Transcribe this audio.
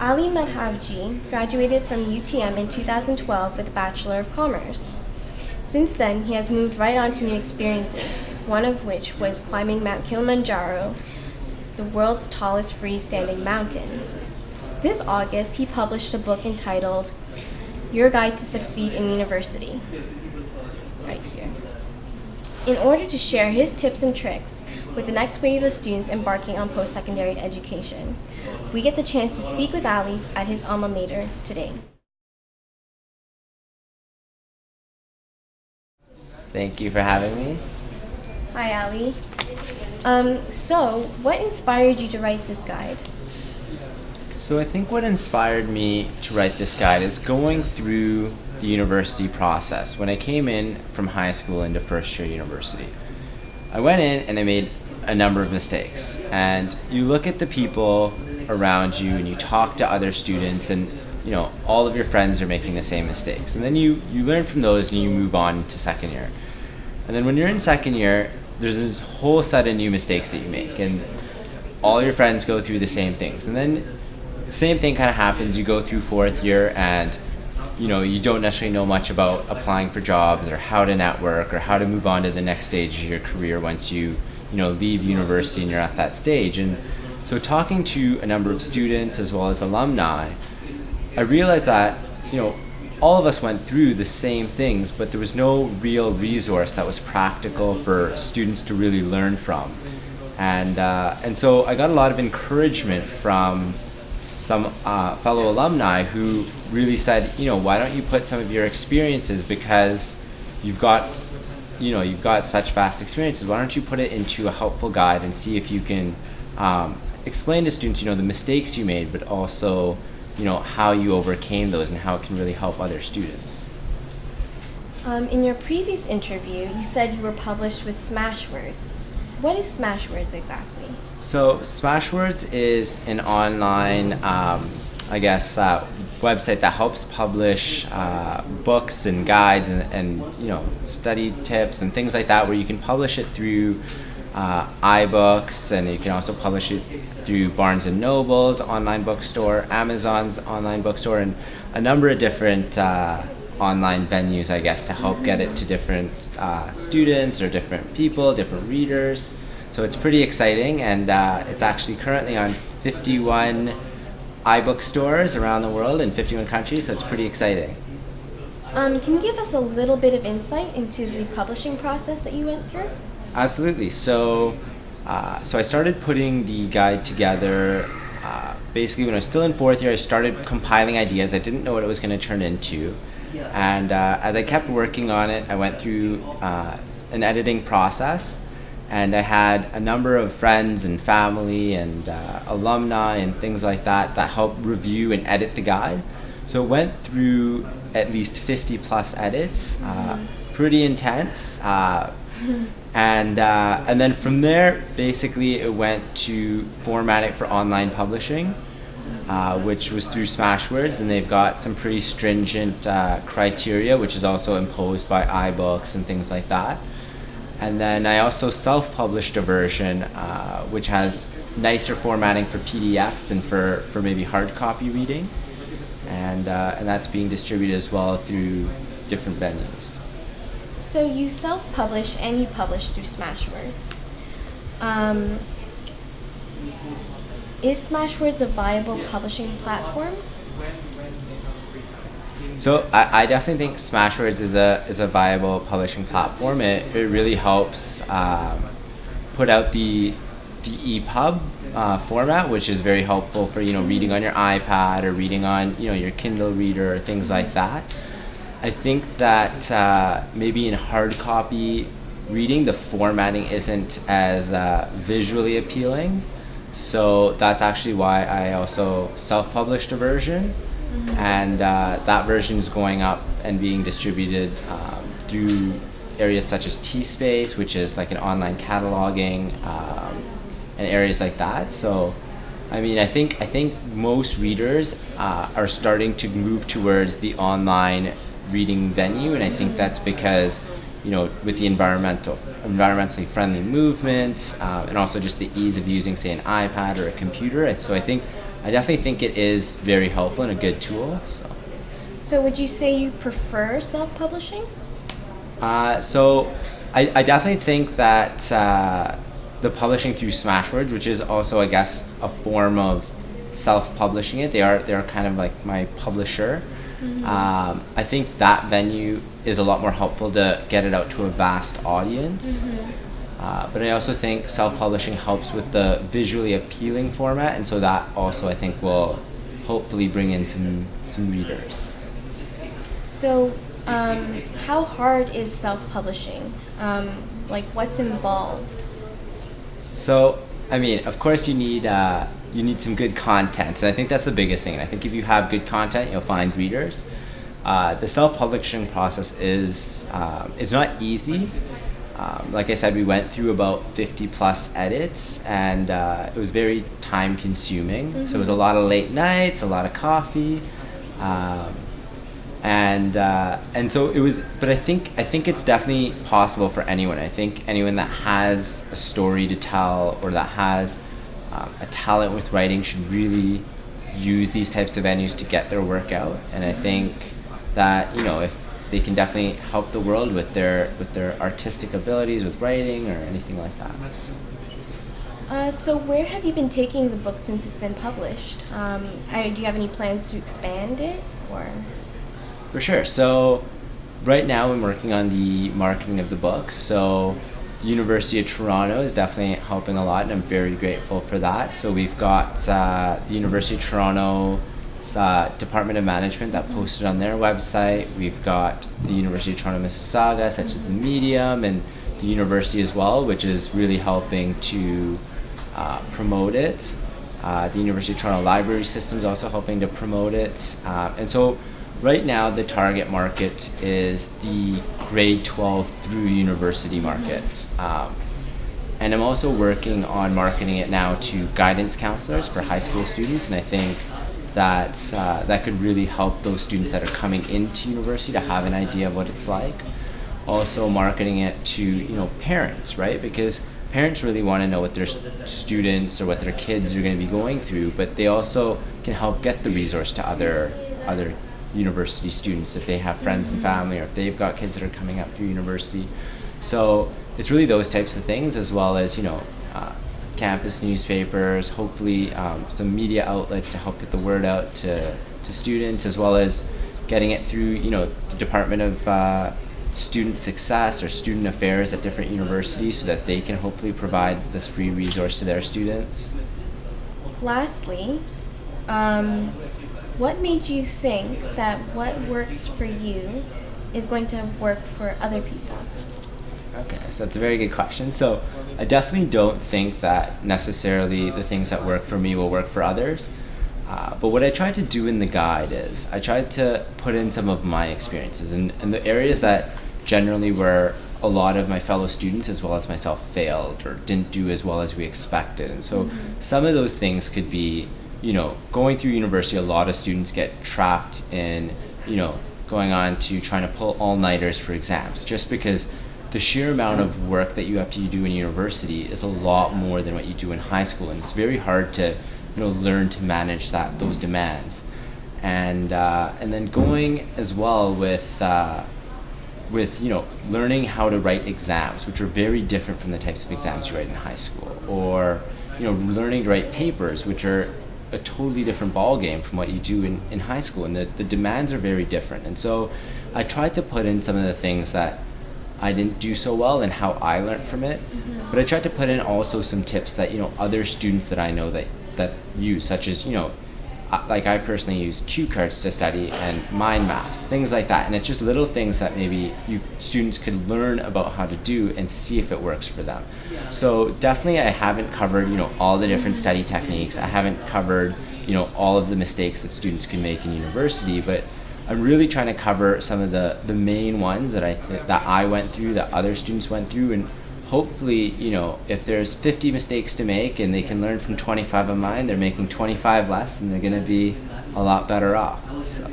Ali Madhavji graduated from UTM in 2012 with a Bachelor of Commerce. Since then, he has moved right on to new experiences, one of which was climbing Mount Kilimanjaro, the world's tallest freestanding mountain. This August, he published a book entitled Your Guide to Succeed in University. Right here. In order to share his tips and tricks with the next wave of students embarking on post secondary education, we get the chance to speak with Ali at his alma mater today. Thank you for having me. Hi, Ali. Um, so, what inspired you to write this guide? So I think what inspired me to write this guide is going through the university process. When I came in from high school into first year university, I went in and I made a number of mistakes. And you look at the people around you and you talk to other students and you know all of your friends are making the same mistakes. And then you you learn from those and you move on to second year. And then when you're in second year there's this whole set of new mistakes that you make and all your friends go through the same things. And then the same thing kind of happens. You go through fourth year and you know you don't necessarily know much about applying for jobs or how to network or how to move on to the next stage of your career once you you know leave university and you're at that stage. And so talking to a number of students as well as alumni, I realized that, you know, all of us went through the same things, but there was no real resource that was practical for students to really learn from. And, uh, and so I got a lot of encouragement from some uh, fellow alumni who really said, you know, why don't you put some of your experiences because you've got, you know, you've got such vast experiences. Why don't you put it into a helpful guide and see if you can um, explain to students, you know, the mistakes you made, but also, you know, how you overcame those and how it can really help other students. Um, in your previous interview, you said you were published with Smashwords. What is Smashwords exactly? So Smashwords is an online, um, I guess, uh, website that helps publish uh, books and guides and, and you know study tips and things like that, where you can publish it through uh, iBooks, and you can also publish it through Barnes and Noble's online bookstore, Amazon's online bookstore, and a number of different uh, online venues, I guess, to help get it to different uh, students or different people, different readers. So it's pretty exciting, and uh, it's actually currently on 51 iBook stores around the world in 51 countries, so it's pretty exciting. Um, can you give us a little bit of insight into the publishing process that you went through? Absolutely. So, uh, so I started putting the guide together. Uh, basically, when I was still in fourth year, I started compiling ideas. I didn't know what it was going to turn into, and uh, as I kept working on it, I went through uh, an editing process, and I had a number of friends and family and uh, alumni and things like that that helped review and edit the guide. So it went through at least 50 plus edits, uh, pretty intense and uh, and then from there, basically, it went to format it for online publishing, uh, which was through Smashwords, and they've got some pretty stringent uh, criteria, which is also imposed by iBooks and things like that. And then I also self-published a version, uh, which has nicer formatting for PDFs and for, for maybe hard copy reading, and uh, and that's being distributed as well through different venues. So you self-publish and you publish through Smashwords. Um, is Smashwords a viable publishing platform? So I, I definitely think Smashwords is a is a viable publishing platform. It, it really helps um, put out the the EPUB uh, format, which is very helpful for you know reading on your iPad or reading on you know your Kindle reader or things like that. I think that uh, maybe in hard copy reading, the formatting isn't as uh, visually appealing. So that's actually why I also self published a version. Mm-hmm. And uh, that version is going up and being distributed um, through areas such as T-Space, which is like an online cataloging, um, and areas like that. So, I mean, I think I think most readers uh, are starting to move towards the online reading venue, and I think that's because you know with the environmental environmentally friendly movements uh, and also just the ease of using say an iPad or a computer. So I think I definitely think it is very helpful and a good tool. So, So, would you say you prefer self publishing? uh, so I, I definitely think that uh, the publishing through Smashwords, which is also, I guess, a form of self-publishing it. They are they're kind of like my publisher. Um, I think that venue is a lot more helpful to get it out to a vast audience. Uh, but I also think self-publishing helps with the visually appealing format, and so that also I think will hopefully bring in some some readers. So, um, how hard is self publishing? Um, like, what's involved? So, I mean, of course, you need uh, you need some good content, and I think that's the biggest thing. And I think if you have good content, you'll find readers. Uh, the self-publishing process is um, it's not easy. Um, like I said, we went through about 50 plus edits, and uh, it was very time consuming. So it was a lot of late nights, a lot of coffee. Um, and uh, and so it was but i think i think it's definitely possible for anyone i think anyone that has a story to tell or that has um, a talent with writing should really use these types of venues to get their work out and i think that you know if they can definitely help the world with their with their artistic abilities with writing or anything like that Uh, so, where have you been taking the book since it's been published? Um, I, do you have any plans to expand it, or? For sure. So, right now I'm working on the marketing of the book. So, University of Toronto is definitely helping a lot, and I'm very grateful for that. So, we've got uh, the University of Toronto uh, Department of Management that posted on their website. We've got the University of Toronto Mississauga, such as the Medium, and the university as well, which is really helping to uh, promote it. Uh, the University of Toronto Library System is also helping to promote it. Uh, and so, right now, the target market is the grade 12 through university market. Um, and I'm also working on marketing it now to guidance counselors for high school students, and I think that uh, that could really help those students that are coming into university to have an idea of what it's like. Also, marketing it to you know parents, right? Because parents really want to know what their students or what their kids are going to be going through, but they also can help get the resource to other other university students if they have friends and family or if they've got kids that are coming up through university. So it's really those types of things as well as you know uh, campus newspapers, hopefully um, some media outlets to help get the word out to, to students as well as getting it through you know the Department of uh, Student Success or Student Affairs at different universities so that they can hopefully provide this free resource to their students. Lastly, um, what made you think that what works for you is going to work for other people? Okay, so that's a very good question. So I definitely don't think that necessarily the things that work for me will work for others. Uh, but what I tried to do in the guide is I tried to put in some of my experiences and, and the areas that generally where a lot of my fellow students as well as myself failed or didn't do as well as we expected. And so some of those things could be, you know, going through university, a lot of students get trapped in, you know, going on to trying to pull all nighters for exams. Just because the sheer amount of work that you have to do in university is a lot more than what you do in high school. And it's very hard to you know learn to manage that those demands. And uh, and then going as well with uh, with you know learning how to write exams which are very different from the types of exams you write in high school. Or you know learning to write papers which are a totally different ball game from what you do in, in high school and the, the demands are very different. And so i tried to put in some of the things that i didn't do so well and how i learned from it mm-hmm. but i tried to put in also some tips that you know other students that i know that that use such as you know like I personally use cue cards to study and mind maps, things like that. And it's just little things that maybe you students could learn about how to do and see if it works for them. So definitely, I haven't covered you know all the different study techniques. I haven't covered you know all of the mistakes that students can make in university, but I'm really trying to cover some of the the main ones that I th- that I went through, that other students went through, and hopefully, you know, if there's 50 mistakes to make and they can learn from 25 of mine, they're making 25 less and they're going to be a lot better off. So.